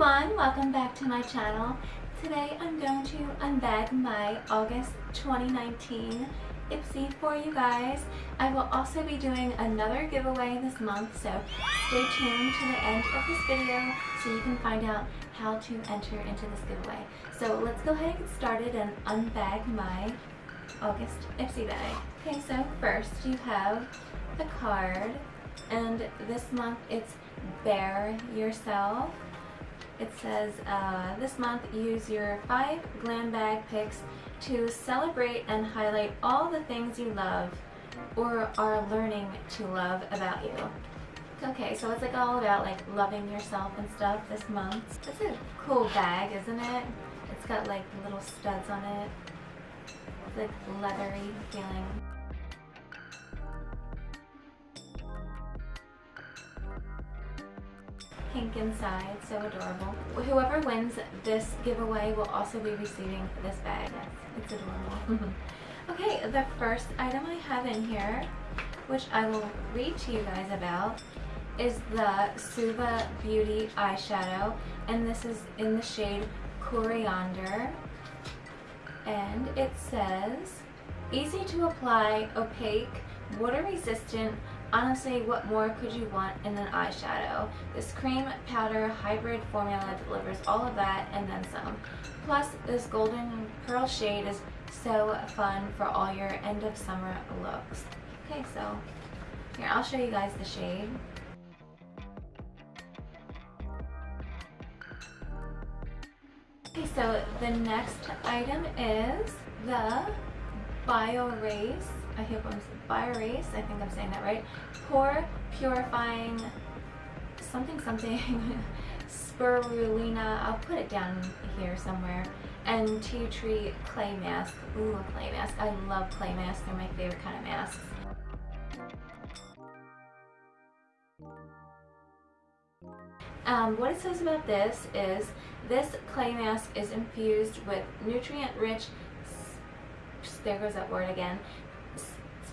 everyone, welcome back to my channel. Today I'm going to unbag my August 2019 Ipsy for you guys. I will also be doing another giveaway this month, so stay tuned to the end of this video so you can find out how to enter into this giveaway. So let's go ahead and get started and unbag my August Ipsy bag. Okay, so first you have the card, and this month it's Bare Yourself. It says, uh, this month use your five glam bag picks to celebrate and highlight all the things you love or are learning to love about you. Okay, so it's like all about like loving yourself and stuff this month. It's a cool bag, isn't it? It's got like little studs on it. It's like leathery feeling. Pink inside, so adorable. Whoever wins this giveaway will also be receiving this bag. It's adorable. okay, the first item I have in here, which I will read to you guys about, is the Suva Beauty eyeshadow, and this is in the shade Coriander. And it says, easy to apply, opaque, water resistant, Honestly, what more could you want in an eyeshadow? This cream powder hybrid formula delivers all of that and then some. Plus, this golden pearl shade is so fun for all your end of summer looks. Okay, so here, I'll show you guys the shade. Okay, so the next item is the BioRace I hope I'm Biorace, I think I'm saying that right. Pore Purifying something something spirulina, I'll put it down here somewhere. And tea tree clay mask. Ooh, clay mask. I love clay masks. They're my favorite kind of masks. Um, what it says about this is this clay mask is infused with nutrient-rich, there goes that word again,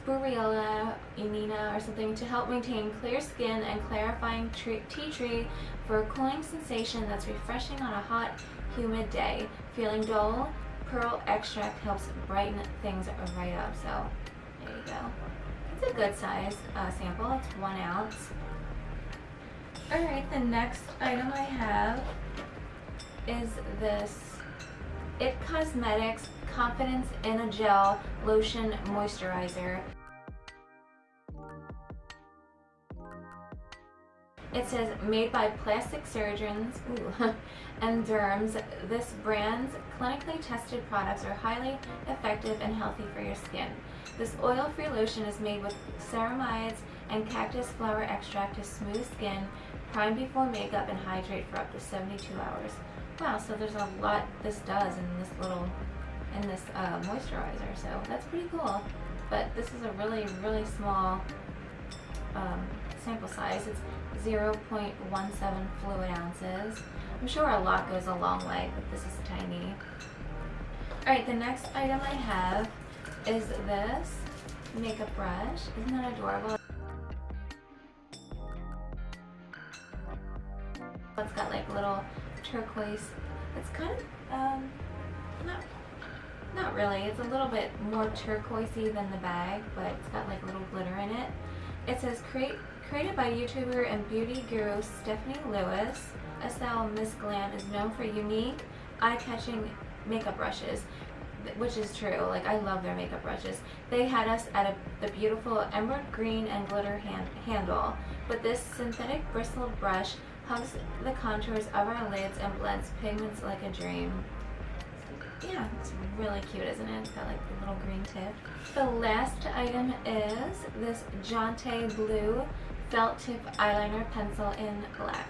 spirulina inina or something to help maintain clear skin and clarifying tea tree for a cooling sensation that's refreshing on a hot, humid day. Feeling dull? Pearl extract helps brighten things right up. So there you go. It's a good size uh, sample. It's one ounce. Alright, the next item I have is this IT Cosmetics Confidence in a Gel Lotion Moisturizer. It says made by plastic surgeons and derms. This brand's clinically tested products are highly effective and healthy for your skin. This oil-free lotion is made with ceramides and cactus flower extract to smooth skin, prime before makeup, and hydrate for up to 72 hours. Wow, so there's a lot this does in this little, in this uh, moisturizer, so that's pretty cool. But this is a really, really small um, sample size. It's 0.17 fluid ounces. I'm sure a lot goes a long way, but this is tiny. Alright, the next item I have is this makeup brush. Isn't that adorable? It's got like little turquoise. It's kind of, um, not, not really. It's a little bit more turquoisey than the bag, but it's got like little glitter in it. It says create Created by YouTuber and beauty guru Stephanie Lewis, Estelle Miss Glam is known for unique, eye-catching makeup brushes, which is true. Like, I love their makeup brushes. They had us at a, the beautiful emerald green and glitter hand, handle, but this synthetic bristled brush hugs the contours of our lids and blends pigments like a dream. Yeah, it's really cute, isn't it? It's got like the little green tip. The last item is this Jante Blue felt tip eyeliner pencil in black.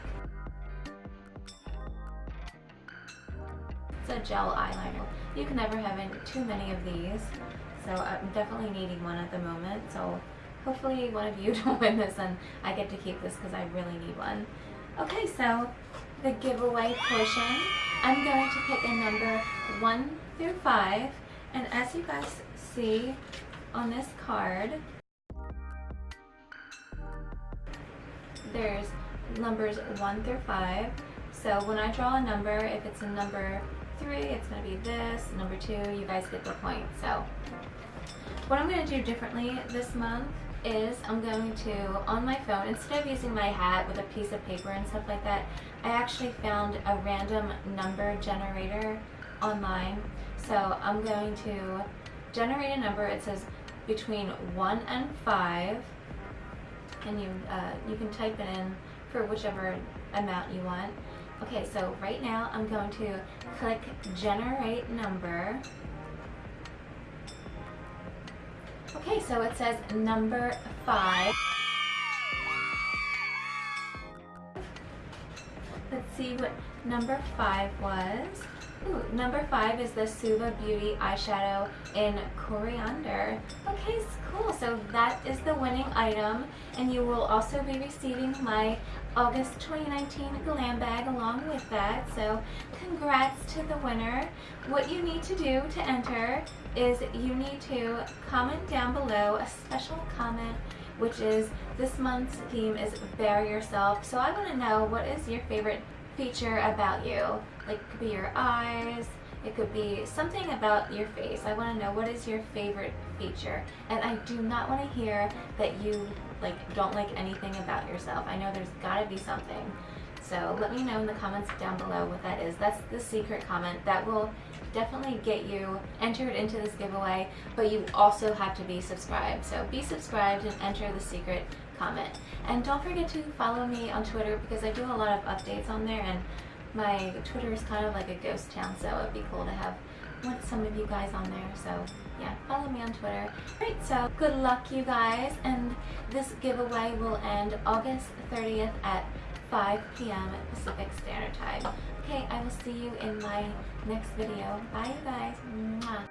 It's a gel eyeliner. You can never have too many of these, so I'm definitely needing one at the moment. So hopefully one of you don't win this and I get to keep this because I really need one. Okay, so the giveaway portion, I'm going to pick a number 1 through 5, and as you guys see on this card, there's numbers 1 through 5. So when I draw a number, if it's a number three, it's gonna be this, number two, you guys get the point. So what I'm gonna do differently this month is I'm going to, on my phone, instead of using my hat with a piece of paper and stuff like that, I actually found a random number generator online. So I'm going to generate a number. It says between 1 and 5 and you, uh, you can type it in for whichever amount you want. Okay, so right now I'm going to click generate number. Okay, so it says number 5. Let's see what number 5 was. Ooh, number five is the Suva Beauty eyeshadow in Coriander. Okay, cool. So that is the winning item, and you will also be receiving my August 2019 glam bag along with that. So congrats to the winner. What you need to do to enter is you need to comment down below a special comment which is this month's theme is Bare Yourself. So I want to know what is your favorite feature about you. Like it could be your eyes, it could be something about your face. I want to know what is your favorite feature. And I do not want to hear that you like don't like anything about yourself. I know there's got to be something. So let me know in the comments down below what that is. That's the secret comment. That will definitely get you entered into this giveaway, but you also have to be subscribed. So be subscribed and enter the secret comment. And don't forget to follow me on Twitter because I do a lot of updates on there and my Twitter is kind of like a ghost town, so it'd be cool to have some of you guys on there. So yeah, follow me on Twitter. Great, so good luck you guys, and this giveaway will end August 30th at 5 p.m. Pacific Standard Time. Okay, I will see you in my next video. Bye you guys. Mwah.